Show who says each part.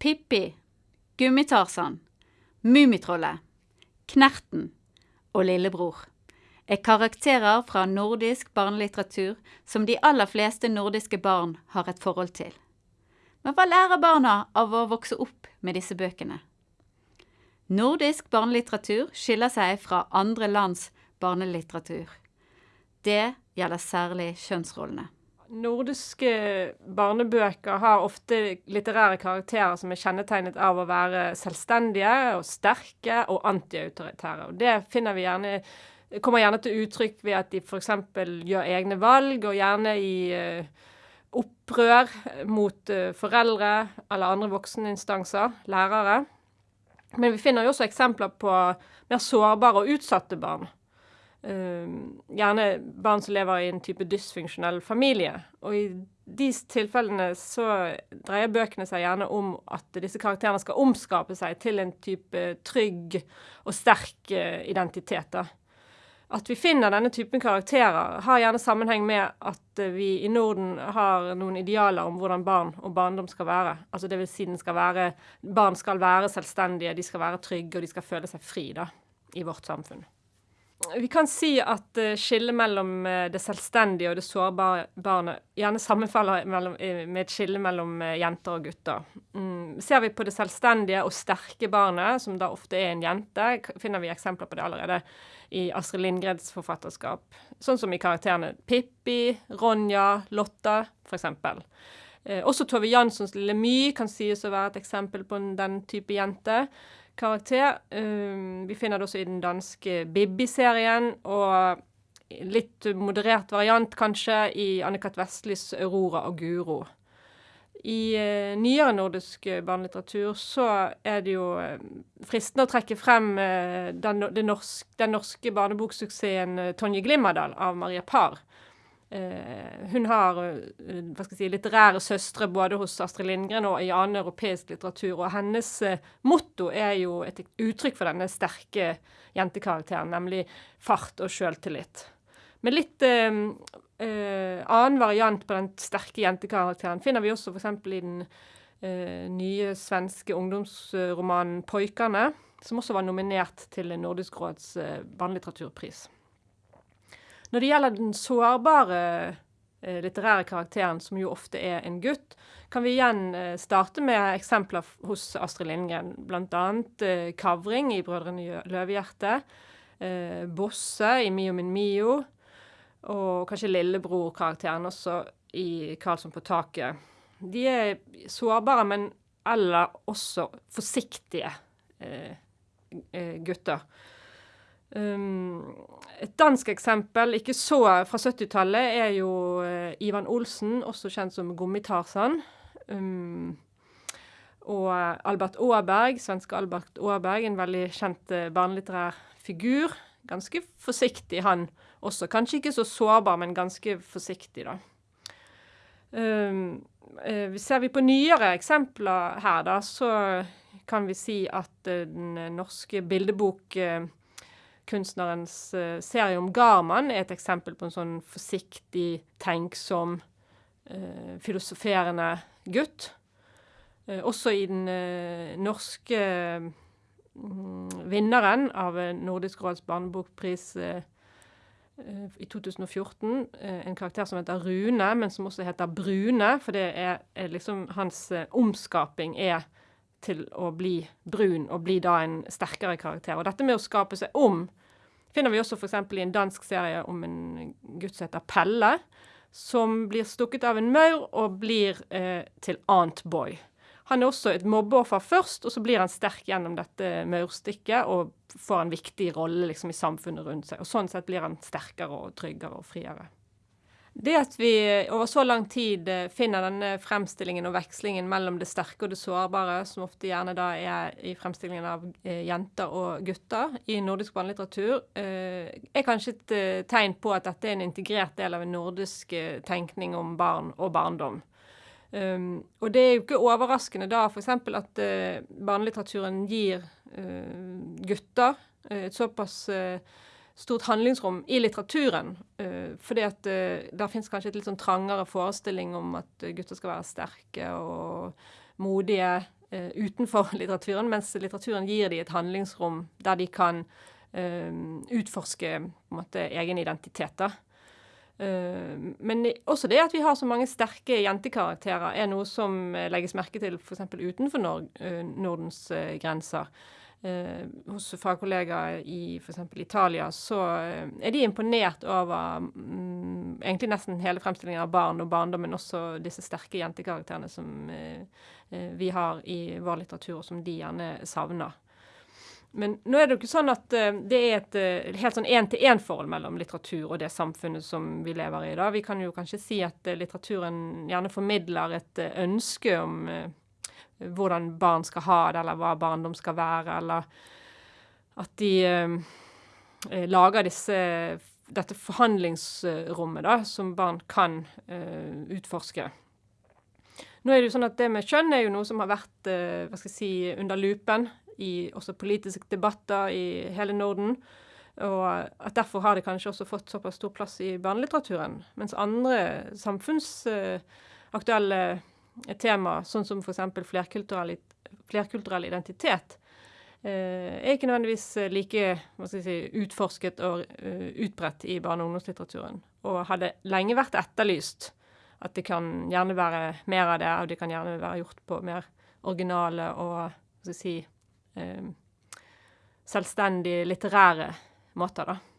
Speaker 1: Pippi, Gummitarsan, Mummitrollet, Knerten og Lillebror er karakterer fra nordisk barnelitteratur som de aller fleste nordiske barn har et forhold til. Men hva lærer barna av å vokse opp med disse bøkene? Nordisk barnelitteratur skiller seg fra andre lands barnelitteratur. Det gjelder særlig kjønnsrollene.
Speaker 2: Nordiske barnebøker har ofte litterære karakterer som er kjennetegnet av å være selvstendige og sterke og antiautoritære. Og det finner vi gjerne kommer gjerne til uttrykk ved at de f.eks. gjør egne valg, og gjerne i uh, opprør mot uh, foreldre eller andre vokseninstanser, lærere. Men vi finner jo også eksempler på mer sårbare og utsatte barn. Uh, gjerne barn som lever i en type dysfunksjonell familie. Og i de tilfellene så dreier bøkene seg gjerne om at disse karakterene skal omskape seg til en type trygg og sterk identitet. da. At vi finner denne typen karakterer, har gjerne sammenheng med at vi i Norden har noen idealer om hvordan barn og barndom skal være. Altså det vil si den skal være, Barn skal være selvstendige, de skal være trygge, og de skal føle seg fri da, i vårt samfunn. Vi kan si at uh, skillet mellom uh, det selvstendige og det sårbare barnet gjerne sammenfaller uh, med et skille mellom jenter og gutter. Mm, ser vi på det selvstendige og sterke barnet, som da ofte er en jente, finner vi eksempler på det allerede i Astrid Lindgrens forfatterskap. Sånn som i karakterene Pippi, Ronja, Lotta, f.eks. Eh, også Tove Janssons Lille My kan sies å være et eksempel på den type jente. Karakter. Um, vi finner det også i den danske Bibbi-serien, og litt moderert variant kanskje i Anne-Kat. Vestlis Aurora og Guro. I uh, nyere nordisk barnelitteratur så er det jo uh, fristende å trekke frem den, norsk, den, norske barneboksuksessen Tonje Glimmerdal av Maria Parr. Hun har hva skal jeg si, litterære søstre både hos Astrid Lindgren og i annen europeisk litteratur. Og hennes motto er jo et uttrykk for denne sterke jentekarakteren, nemlig fart og sjøltillit. Med litt eh, annen variant på den sterke jentekarakteren finner vi også f.eks. i den eh, nye svenske ungdomsromanen 'Poikane', som også var nominert til Nordisk råds eh, barnelitteraturpris. Når det gjelder den sårbare eh, litterære karakteren, som jo ofte er en gutt, kan vi igjen eh, starte med eksempler hos Astrid Lindgren. Bl.a. Eh, Kavring i 'Brødrene Løvehjerte', eh, Bosse i 'Mio min Mio', og kanskje lillebror-karakteren også i 'Karlsson på taket'. De er sårbare, men eller også forsiktige gutter. Um, et dansk eksempel, ikke så fra 70-tallet, er jo uh, Ivan Olsen, også kjent som Gummitarsan. Um, og Albert Aaberg, svenske Albert Aaberg, en veldig kjent uh, barnelitterær figur. Ganske forsiktig, han også. Kanskje ikke så sårbar, men ganske forsiktig, da. Um, ser vi på nyere eksempler her, da, så kan vi si at den norske bildebokkunstnerens uh, serie om Garman er et eksempel på en sånn forsiktig, tenksom, filosoferende gutt. også i den norske mm, vinneren av Nordisk råds barnebokpris Eh, i 2014 eh, en karakter som heter Rune, men som også heter Brune. For det er, er liksom hans eh, omskaping er til å bli brun og bli da en sterkere karakter. Og dette med å skape seg om finner vi også f.eks. i en dansk serie om en gutt som heter Pelle, som blir stukket av en maur og blir eh, til Antboy. Han er også et mobbeoffer først, og så blir han sterk gjennom dette maurstikket og får en viktig rolle liksom, i samfunnet rundt seg. Og Sånn sett blir han sterkere og tryggere og friere. Det at vi over så lang tid eh, finner denne fremstillingen og vekslingen mellom det sterke og det sårbare, som ofte gjerne da er i fremstillingen av eh, jenter og gutter i nordisk barnelitteratur, eh, er kanskje et tegn på at dette er en integrert del av en nordisk tenkning om barn og barndom. Um, og det er jo ikke overraskende da f.eks. at uh, barnelitteraturen gir uh, gutter uh, et såpass stort handlingsrom i litteraturen. fordi at der fins kanskje et litt sånn trangere forestilling om at gutter skal være sterke og modige. uh, utenfor litteraturen, mens litteraturen gir dem et handlingsrom der de kan uh, utforske måte, egen identitet. da. Uh, men også det at vi har så mange sterke jentekarakterer, er noe som legges merke til f.eks. utenfor Nord Nordens grenser eh, hos fagkollegaer i f.eks. Italia, så eh, er de imponert over mm, egentlig nesten hele fremstillingen av barn og barndom, men også disse sterke jentekarakterene som eh, eh vi har i vår litteratur, og som de gjerne savner. Men nå er det jo ikke sånn at uh, det er et helt sånn én-til-én-forhold mellom litteratur og det samfunnet som vi lever i. da. Vi kan jo kanskje si at uh, litteraturen gjerne formidler et ønske om hvordan barn skal ha det, eller hva barndom skal være, eller at de eh, lager disse, dette forhandlingsrommet da, som barn kan eh, utforske. Nå er Det jo sånn at det med kjønn er jo noe som har vært eh, hva skal jeg si, under lupen i også politiske debatter i hele Norden. Og at derfor har det kanskje også fått såpass stor plass i barnelitteraturen. Mens andre samfunnsaktuelle et tema, sånn som f.eks. Flerkulturell, flerkulturell identitet, eh, er ikke nødvendigvis eh, like si, utforsket og uh, utbredt i barne- og ungdomslitteraturen. Og hadde lenge vært etterlyst at det kan gjerne være mer av det, og det kan gjerne være gjort på mer originale og si, uh, selvstendig litterære måter, da.